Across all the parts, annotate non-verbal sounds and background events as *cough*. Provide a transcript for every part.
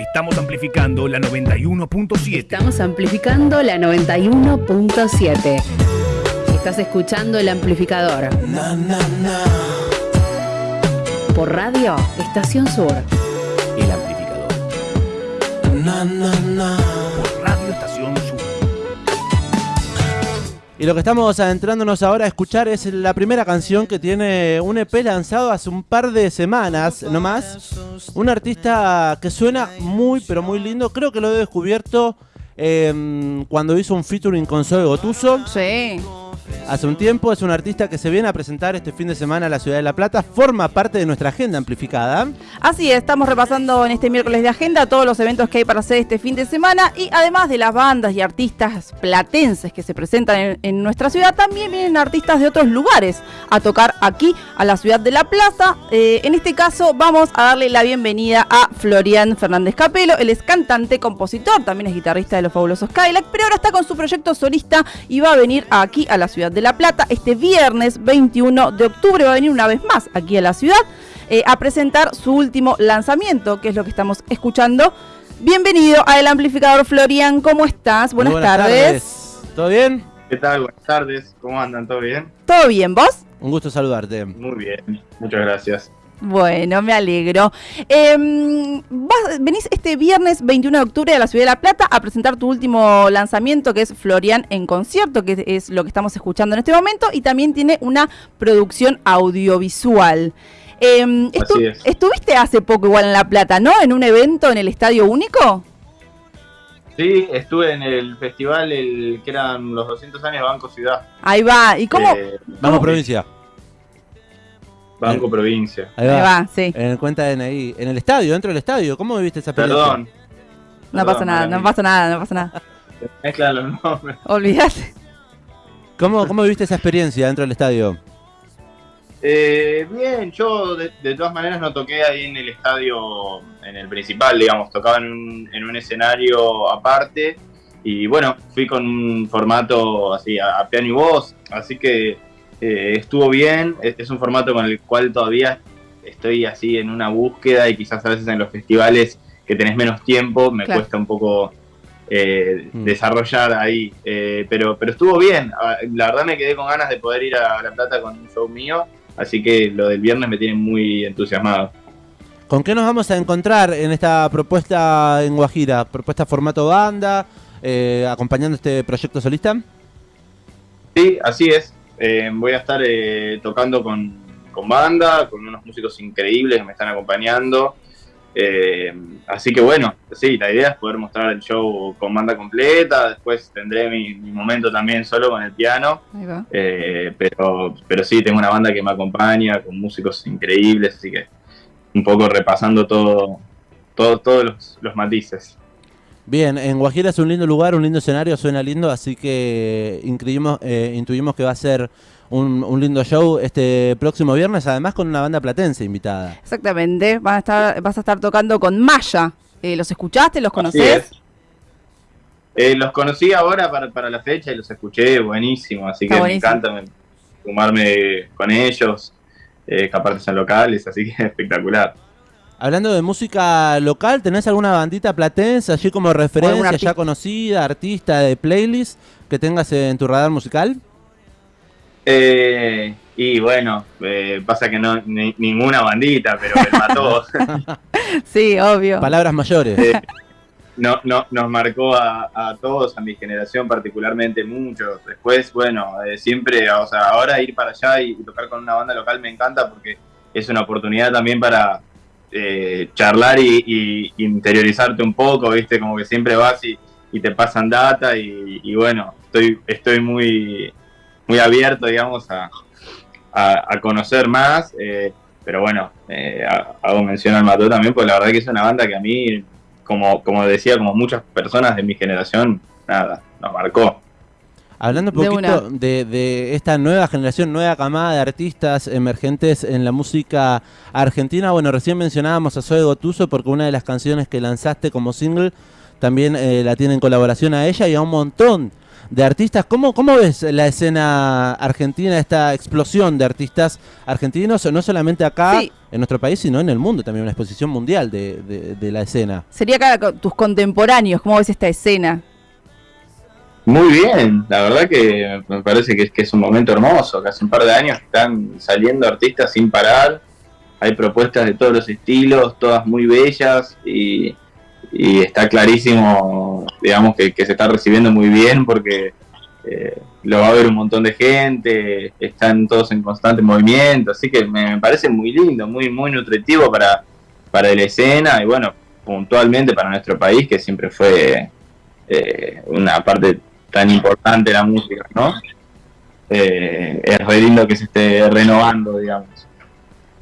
Estamos amplificando la 91.7. Estamos amplificando la 91.7. Estás escuchando el amplificador. Por radio, Estación Sur. El amplificador. Por Radio Estación Sur. Y lo que estamos adentrándonos ahora a escuchar es la primera canción que tiene un EP lanzado hace un par de semanas nomás. Un artista que suena muy, pero muy lindo. Creo que lo he descubierto em, cuando hizo un featuring con Zoe Gotuso. Sí. Hace un tiempo es un artista que se viene a presentar este fin de semana a la ciudad de La Plata. Forma parte de nuestra agenda amplificada. Así es, estamos repasando en este miércoles de agenda todos los eventos que hay para hacer este fin de semana y además de las bandas y artistas platenses que se presentan en, nuestra ciudad, también vienen artistas de otros lugares a tocar aquí a la ciudad de La Plaza. Eh, en este caso vamos a darle la bienvenida a Florian Fernández Capelo. Él es cantante, compositor, también es guitarrista de los fabulosos Skylac, pero ahora está con su proyecto solista y va a venir aquí a la ciudad de La Plata este viernes 21 de octubre. Va a venir una vez más aquí a la ciudad eh, a presentar su último lanzamiento, que es lo que estamos escuchando. Bienvenido a El Amplificador Florian, ¿cómo estás? Buenas, tardes. ¿Todo bien? ¿Qué tal? Buenas tardes. ¿Cómo andan? ¿Todo bien? ¿Todo bien, vos? Un gusto saludarte. Muy bien. Muchas gracias. Bueno, me alegro. Em, vas- venís este viernes 21 de octubre a la Ciudad de La Plata a presentar tu último lanzamiento, que es Florian en concierto, que es lo que estamos escuchando en este momento, y también tiene una producción audiovisual. Em, estu- Así es. Estuviste hace poco igual en La Plata, ¿no? En un evento en el Estadio Único. Sí, estuve en el festival el que eran los 200 años de Banco Ciudad. Ahí va. ¿Y cómo? Eh, Vamos, provincia. Banco Provincia. Ahí Ahí va. sí. En el cuenta de DNI. En el estadio, dentro del estadio. ¿Cómo viviste esa experiencia? Perdón. No pasa nada, no pasa nada, no pasa nada. Mezclan los nombres. Olvídate. ¿Cómo, ¿Cómo viviste esa experiencia dentro del estadio? Eh, bien, yo de, de todas maneras no toqué ahí en el estadio, en el principal, digamos, tocaba en un, en un escenario aparte y bueno, fui con un formato así a, a piano y voz, así que eh, estuvo bien, es, es un formato con el cual todavía estoy así en una búsqueda y quizás a veces en los festivales que tenés menos tiempo me Claro. cuesta un poco eh, Mm. desarrollar ahí, eh, pero, pero estuvo bien, Ah, la verdad me quedé con ganas de poder ir a La Plata con un show mío Así que lo del viernes me tiene muy entusiasmado. ¿Con qué nos vamos a encontrar en esta propuesta en Guajira? ¿Propuesta formato banda? eh, ¿Acompañando este proyecto solista? Sí, así es. Eh, voy a estar eh, tocando con, con banda, con unos músicos increíbles que me están acompañando. Eh, así que bueno, sí, la idea es poder mostrar el show con banda completa. Después tendré mi, mi momento también solo con el piano. Ahí va. Eh, pero, pero sí, tengo una banda que me acompaña con músicos increíbles. Así que un poco repasando todo, todo todos los, los matices. Bien, en Guajira es un lindo lugar, un lindo escenario, suena lindo, así que intuimos, eh, intuimos que va a ser un, un lindo show este próximo viernes, además con una banda platense invitada. Exactamente. Van a estar, vas a estar tocando con Maya. Eh, ¿Los escuchaste? ¿Los Así conocés? es. Eh, los conocí ahora para, para la fecha y los escuché, buenísimo, así Está que buenísimo. me encanta me- sumarme con ellos, eh, que aparte son locales, así que *laughs* espectacular. Hablando de música local, ¿tenés alguna bandita platense allí como referencia, ya conocida, artista de playlist que tengas en tu radar musical? Eh, y bueno, eh, pasa que no ni- ninguna bandita, pero el mató. *laughs* Sí, obvio. Palabras mayores. Eh, no, no, nos marcó a, a todos, a mi generación particularmente mucho. Después, bueno, eh, siempre, o sea, ahora ir para allá y, tocar con una banda local me encanta porque es una oportunidad también para eh, charlar y, interiorizarte un poco, ¿viste? Como que siempre vas y, te pasan data y, bueno, estoy, estoy muy, muy abierto, digamos, a, a, conocer más. eh, pero bueno, eh, ha- hago mención al Mató también, porque la verdad que es una banda que a mí, como, como decía, como muchas personas de mi generación, nada, nos marcó. Hablando un poquito de, de esta nueva generación, nueva camada de artistas emergentes en la música argentina, bueno, recién mencionábamos a Zoe Gotuso porque una de las canciones que lanzaste como single también eh, la tiene en colaboración a ella y a un montón de artistas. ¿Cómo, ¿Cómo ves la escena argentina, esta explosión de artistas argentinos, no solamente acá Sí. en nuestro país, sino en el mundo, también una exposición mundial de, de- de la escena? Sería acá tus contemporáneos, ¿cómo ves esta escena? Muy bien, la verdad que me parece que es, que es un momento hermoso, que hace un par de años están saliendo artistas sin parar, hay propuestas de todos los estilos, todas muy bellas y, y está clarísimo, digamos, que, que se está recibiendo muy bien porque eh, lo va a ver un montón de gente, están todos en constante movimiento, así que me, parece muy lindo, muy, muy nutritivo para, para la escena y bueno, puntualmente para nuestro país que siempre fue eh, una parte tan importante la música, ¿no? Eh, es re lindo que se esté renovando, digamos.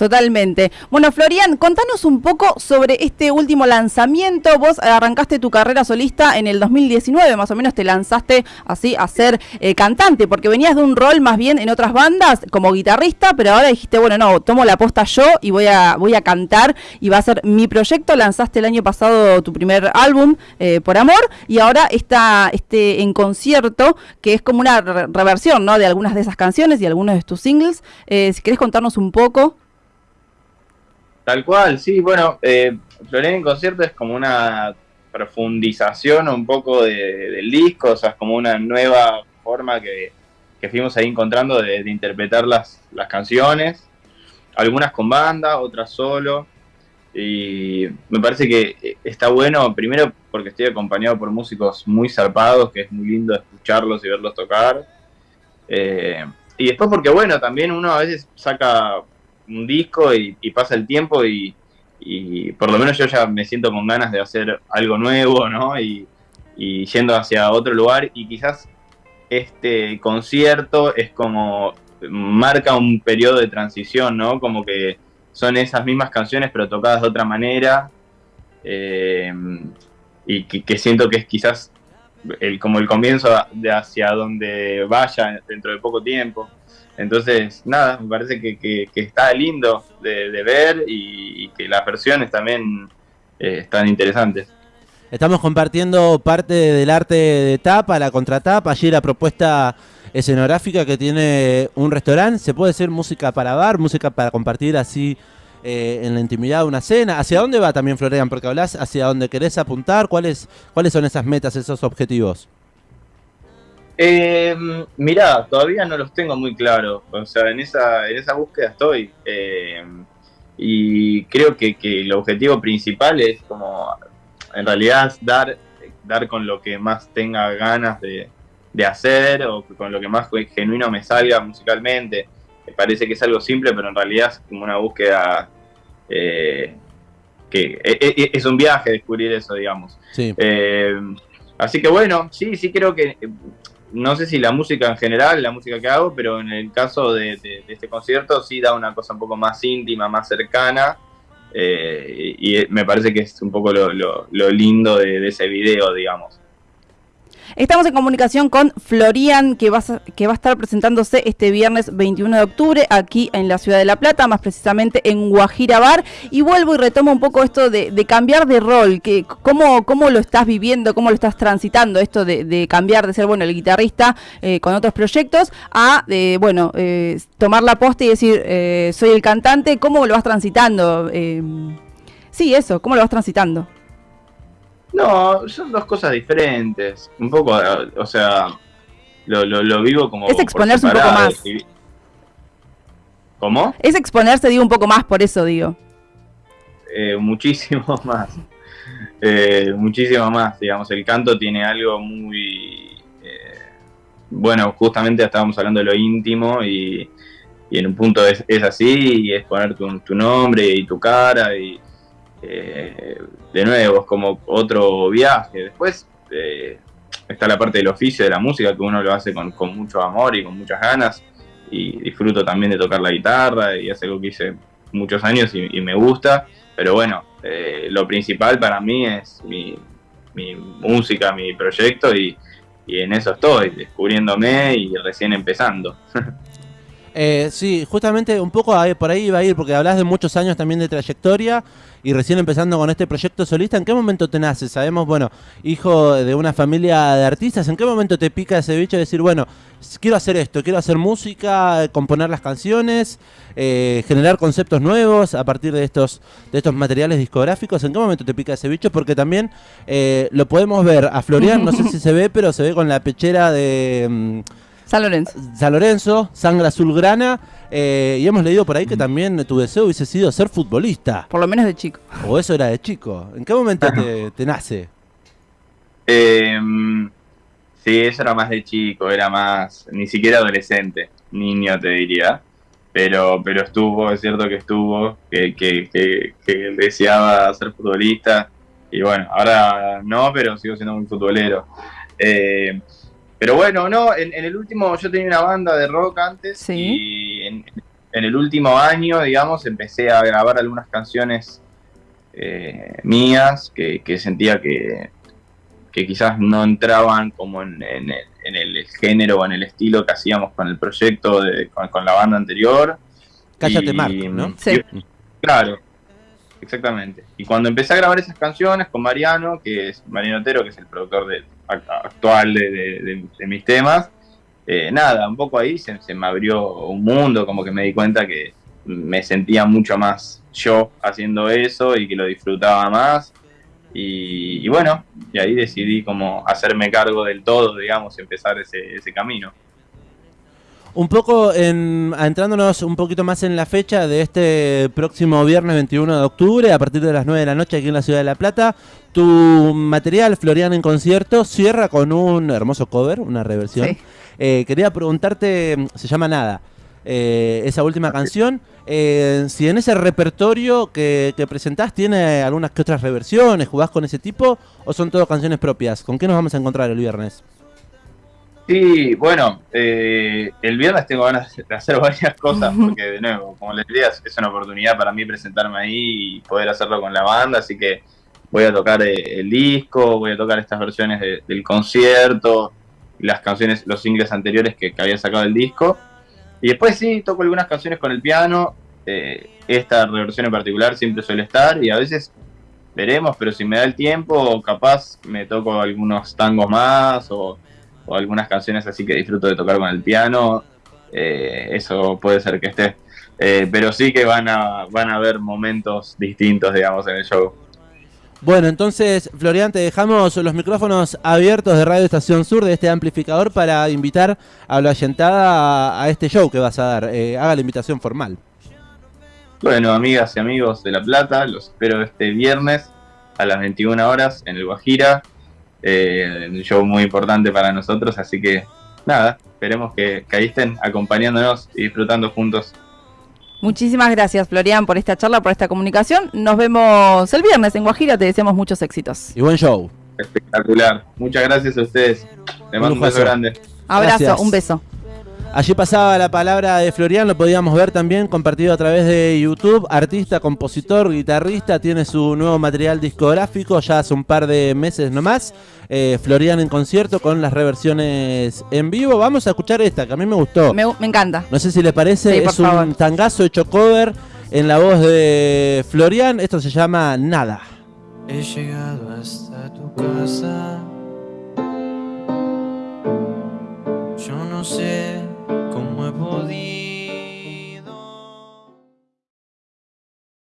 Totalmente. Bueno, Florian, contanos un poco sobre este último lanzamiento. Vos arrancaste tu carrera solista en el 2019, más o menos te lanzaste así a ser eh, cantante, porque venías de un rol más bien en otras bandas como guitarrista, pero ahora dijiste, bueno, no, tomo la posta yo y voy a, voy a cantar y va a ser mi proyecto. Lanzaste el año pasado tu primer álbum, eh, Por Amor, y ahora está este en concierto, que es como una re- reversión, ¿no? De algunas de esas canciones y algunos de tus singles. Eh, si querés contarnos un poco. Tal cual, sí, bueno, eh, en concierto es como una profundización un poco de- del disco, o sea, es como una nueva forma que, que fuimos ahí encontrando de, de interpretar las, las canciones, algunas con banda, otras solo, y me parece que eh, está bueno, primero porque estoy acompañado por músicos muy zarpados, que es muy lindo escucharlos y verlos tocar, eh, y después porque, bueno, también uno a veces saca un disco y, pasa el tiempo y, por lo menos yo ya me siento con ganas de hacer algo nuevo, ¿no? Y, y yendo hacia otro lugar y quizás este concierto es como marca un periodo de transición, ¿no? Como que son esas mismas canciones pero tocadas de otra manera eh, y que, que siento que es quizás el, como el comienzo de hacia donde vaya dentro de poco tiempo. Entonces, nada, me parece que, que- está lindo de, ver y, y que las versiones también eh, están interesantes. Estamos compartiendo parte del arte de tapa, la contratapa, allí la propuesta escenográfica que tiene un restaurante. Se puede hacer música para bar, música para compartir así eh, en la intimidad de una cena. ¿Hacia dónde va también Florian? Porque hablas hacia dónde querés apuntar. ¿Cuáles, ¿Cuáles son esas metas, esos objetivos? Eh, mirá, todavía no los tengo muy claros. O sea, en esa, en esa búsqueda estoy. Eh, y creo que, que el objetivo principal es como, en realidad, dar, dar con lo que más tenga ganas de, de hacer o con lo que más genuino me salga musicalmente. Me parece que es algo simple, pero en realidad es como una búsqueda eh, que e- e- es un viaje descubrir eso, digamos. Sí. Eh, así que bueno, sí, sí creo que, no sé si la música en general, la música que hago, pero en el caso de, este concierto sí da una cosa un poco más íntima, más cercana, eh, y, y me parece que es un poco lo, lo- lo lindo de, de ese video, digamos. Estamos en comunicación con Florian, que va, a, que va a estar presentándose este viernes 21 de octubre aquí en la ciudad de La Plata, más precisamente en Guajira Bar. Y vuelvo y retomo un poco esto de, de cambiar de rol, que, ¿cómo, ¿cómo lo estás viviendo, cómo lo estás transitando, esto de, de cambiar de ser, bueno, el guitarrista eh, con otros proyectos a, eh, bueno, eh, tomar la posta y decir, eh, soy el cantante, ¿cómo lo vas transitando? Eh, sí, eso, ¿cómo lo vas transitando? No, son dos cosas diferentes, un poco, o sea, lo, lo, lo vivo como... Es exponerse un poco más. y- ¿Cómo? Es exponerse, digo, un poco más, por eso digo. Eh, muchísimo *laughs* más. Eh, muchísimo más, digamos, el canto tiene algo muy... eh, bueno, justamente estábamos hablando de lo íntimo y, y en un punto es, es así, y es poner tu, tu nombre y tu cara y eh, de nuevo es como otro viaje. Después eh, está la parte del oficio de la música que uno lo hace con, mucho amor y con muchas ganas y disfruto también de tocar la guitarra y es algo que hice muchos años y, me gusta, pero bueno, eh, lo principal para mí es mi, mi música, mi proyecto y, y en eso estoy, descubriéndome y recién empezando. *laughs* Eh, sí, justamente un poco por ahí iba a ir, porque hablas de muchos años también de trayectoria y recién empezando con este proyecto solista. ¿En qué momento te nace? Sabemos, bueno, hijo de una familia de artistas, ¿en qué momento te pica ese bicho de decir, bueno, quiero hacer esto, quiero hacer música, componer las canciones, eh, generar conceptos nuevos a partir de estos, de estos materiales discográficos? ¿En qué momento te pica ese bicho? Porque también eh, lo podemos ver a Florian, no sé si se ve, pero se ve con la pechera de... mm, San Lorenzo. San Lorenzo, sangre azulgrana, eh, y hemos leído por ahí que también tu deseo hubiese sido ser futbolista, Por lo menos de chico. o eso era de chico. ¿En qué momento te, te nace? Eh, sí, eso era más de chico, era más, ni siquiera adolescente, niño te diría. Pero, pero estuvo, es cierto que estuvo, que, que, que, que deseaba ser futbolista. Y bueno, ahora no, pero sigo siendo muy futbolero. Eh, pero bueno, no, en, en el último, yo tenía una banda de rock antes Sí. y en, en el último año, digamos, empecé a grabar algunas canciones eh, mías que, que sentía que, que quizás no entraban como en, en el, en el género o en el estilo que hacíamos con el proyecto, de, con, con la banda anterior. Cállate, Y- Marco, ¿no? Sí. y- claro, exactamente. Y cuando empecé a grabar esas canciones con Mariano, que es Mariano Otero, que es el productor de, actual de, mis temas, eh, nada, un poco ahí se, se me abrió un mundo, como que me di cuenta que me sentía mucho más yo haciendo eso y que lo disfrutaba más. Y, y bueno, y ahí decidí como hacerme cargo del todo, digamos, empezar ese, ese camino. Un poco en, adentrándonos un poquito más en la fecha de este próximo viernes 21 de octubre, a partir de las 9 de la noche aquí en la ciudad de La Plata, tu material Florian en concierto cierra con un hermoso cover, una reversión. Sí. Eh, quería preguntarte, se llama Nada, eh, esa última canción, eh, si en ese repertorio que, que presentás tiene algunas que otras reversiones, jugás con ese tipo o son todo canciones propias. ¿Con qué nos vamos a encontrar el viernes? Sí, bueno, eh, el viernes tengo ganas de *laughs* hacer varias cosas porque, de nuevo, como les decía, es- una oportunidad para mí presentarme ahí y poder hacerlo con la banda, así que voy a tocar eh, el disco, voy a tocar estas versiones de- del concierto, las canciones, los singles anteriores que, que había sacado el disco, y después sí, toco algunas canciones con el piano, eh, esta reversión en particular siempre suele estar, y a veces veremos, pero si me da el tiempo, capaz me toco algunos tangos más o o algunas canciones así que disfruto de tocar con el piano, eh, eso puede ser que esté. Eh, pero sí que van a, van a haber momentos distintos, digamos, en el show. Bueno, entonces, Florian, te dejamos los micrófonos abiertos de Radio Estación Sur de este amplificador para invitar a la ayentada a, a este show que vas a dar. Eh, haga la invitación formal. Bueno, amigas y amigos de La Plata, los espero este viernes a las 21 horas en el Guajira. Eh, un show muy importante para nosotros, así que nada, esperemos que, que ahí estén acompañándonos y disfrutando juntos. Muchísimas gracias, Florian, por esta charla, por esta comunicación. Nos vemos el viernes en Guajira. Te deseamos muchos éxitos. Y buen show. Espectacular. Muchas gracias a ustedes. Les mando un beso grande. Abrazo, Gracias. un beso. Allí pasaba la palabra de Florian, lo podíamos ver también compartido a través de YouTube. Artista, compositor, guitarrista, tiene su nuevo material discográfico ya hace un par de meses nomás. Eh, Florian en concierto con las reversiones en vivo. Vamos a escuchar esta, que a mí me gustó. Me, me encanta. No sé si le parece, Sí, es un favor. tangazo hecho cover en la voz de Florian. Esto se llama Nada. He llegado hasta tu casa. Yo no sé